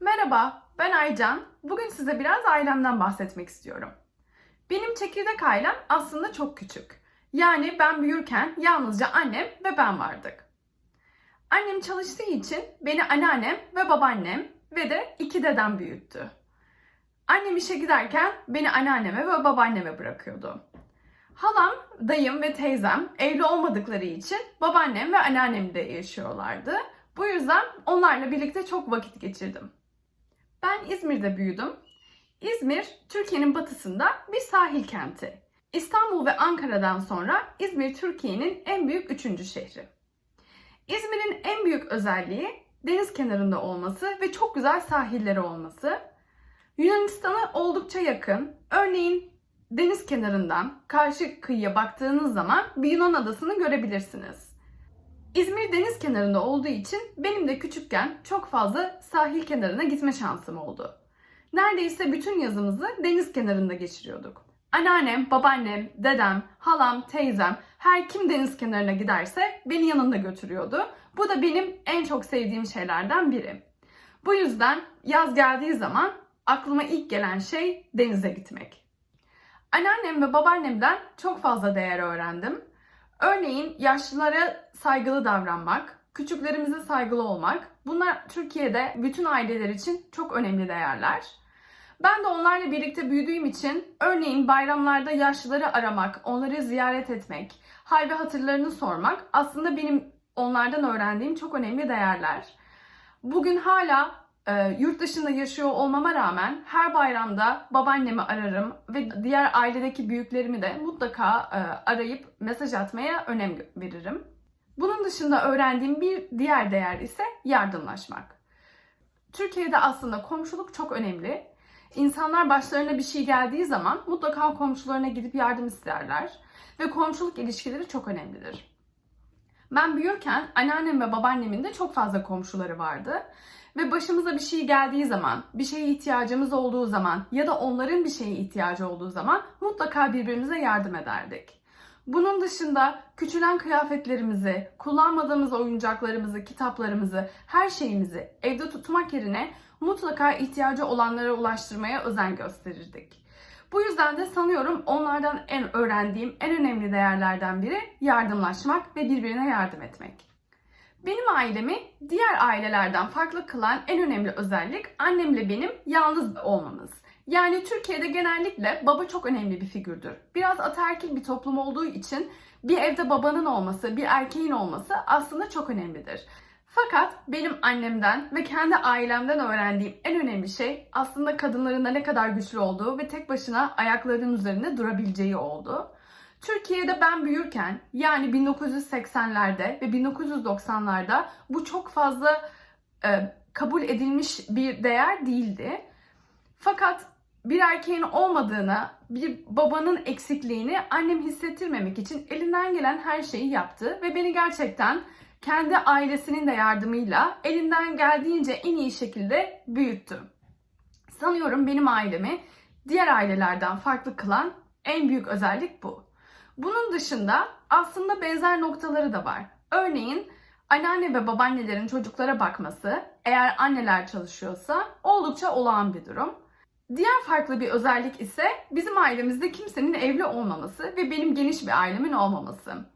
Merhaba, ben Aycan. Bugün size biraz ailemden bahsetmek istiyorum. Benim çekirdek ailem aslında çok küçük. Yani ben büyürken yalnızca annem ve ben vardık. Annem çalıştığı için beni anneannem ve babaannem ve de iki dedem büyüttü. Annem işe giderken beni anneanneme ve babaanneme bırakıyordu. Halam, dayım ve teyzem evli olmadıkları için babaannem ve anneannemde yaşıyorlardı. Bu yüzden onlarla birlikte çok vakit geçirdim. Ben İzmir'de büyüdüm. İzmir, Türkiye'nin batısında bir sahil kenti. İstanbul ve Ankara'dan sonra İzmir Türkiye'nin en büyük üçüncü şehri. İzmir'in en büyük özelliği deniz kenarında olması ve çok güzel sahilleri olması. Yunanistan'a oldukça yakın. Örneğin deniz kenarından karşı kıyıya baktığınız zaman bir Yunan adasını görebilirsiniz. İzmir deniz kenarında olduğu için benim de küçükken çok fazla sahil kenarına gitme şansım oldu. Neredeyse bütün yazımızı deniz kenarında geçiriyorduk. Anneannem, babaannem, dedem, halam, teyzem her kim deniz kenarına giderse beni yanında götürüyordu. Bu da benim en çok sevdiğim şeylerden biri. Bu yüzden yaz geldiği zaman aklıma ilk gelen şey denize gitmek. Anneannem ve babaannemden çok fazla değer öğrendim. Örneğin yaşlılara saygılı davranmak, küçüklerimize saygılı olmak. Bunlar Türkiye'de bütün aileler için çok önemli değerler. Ben de onlarla birlikte büyüdüğüm için örneğin bayramlarda yaşlıları aramak, onları ziyaret etmek, hal ve hatırlarını sormak aslında benim onlardan öğrendiğim çok önemli değerler. Bugün hala e, yurt dışında yaşıyor olmama rağmen her bayramda babaannemi ararım ve diğer ailedeki büyüklerimi de mutlaka e, arayıp mesaj atmaya önem veririm. Bunun dışında öğrendiğim bir diğer değer ise yardımlaşmak. Türkiye'de aslında komşuluk çok önemli. İnsanlar başlarına bir şey geldiği zaman mutlaka komşularına gidip yardım isterler ve komşuluk ilişkileri çok önemlidir. Ben büyürken anneannem ve babaannemin de çok fazla komşuları vardı. Ve başımıza bir şey geldiği zaman, bir şeye ihtiyacımız olduğu zaman ya da onların bir şeye ihtiyacı olduğu zaman mutlaka birbirimize yardım ederdik. Bunun dışında küçülen kıyafetlerimizi, kullanmadığımız oyuncaklarımızı, kitaplarımızı, her şeyimizi evde tutmak yerine mutlaka ihtiyacı olanlara ulaştırmaya özen gösterirdik. Bu yüzden de sanıyorum onlardan en öğrendiğim en önemli değerlerden biri yardımlaşmak ve birbirine yardım etmek. Benim ailemi diğer ailelerden farklı kılan en önemli özellik annemle benim yalnız olmamız. Yani Türkiye'de genellikle baba çok önemli bir figürdür. Biraz ataerkil bir toplum olduğu için bir evde babanın olması, bir erkeğin olması aslında çok önemlidir. Fakat benim annemden ve kendi ailemden öğrendiğim en önemli şey aslında kadınların da ne kadar güçlü olduğu ve tek başına ayaklarının üzerinde durabileceği oldu. Türkiye'de ben büyürken yani 1980'lerde ve 1990'larda bu çok fazla e, kabul edilmiş bir değer değildi. Fakat bir erkeğin olmadığını, bir babanın eksikliğini annem hissettirmemek için elinden gelen her şeyi yaptı ve beni gerçekten kendi ailesinin de yardımıyla elinden geldiğince en iyi şekilde büyüttü. Sanıyorum benim ailemi diğer ailelerden farklı kılan en büyük özellik bu. Bunun dışında aslında benzer noktaları da var. Örneğin anneanne ve babaannelerin çocuklara bakması eğer anneler çalışıyorsa oldukça olağan bir durum. Diğer farklı bir özellik ise bizim ailemizde kimsenin evli olmaması ve benim geniş bir ailemin olmaması.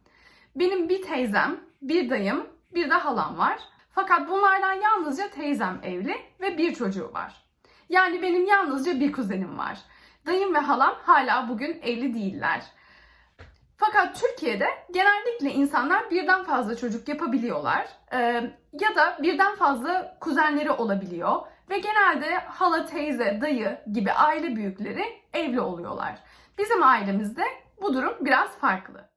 Benim bir teyzem, bir dayım, bir de halam var. Fakat bunlardan yalnızca teyzem evli ve bir çocuğu var. Yani benim yalnızca bir kuzenim var. Dayım ve halam hala bugün evli değiller. Fakat Türkiye'de genellikle insanlar birden fazla çocuk yapabiliyorlar ee, ya da birden fazla kuzenleri olabiliyor ve genelde hala, teyze, dayı gibi aile büyükleri evli oluyorlar. Bizim ailemizde bu durum biraz farklı.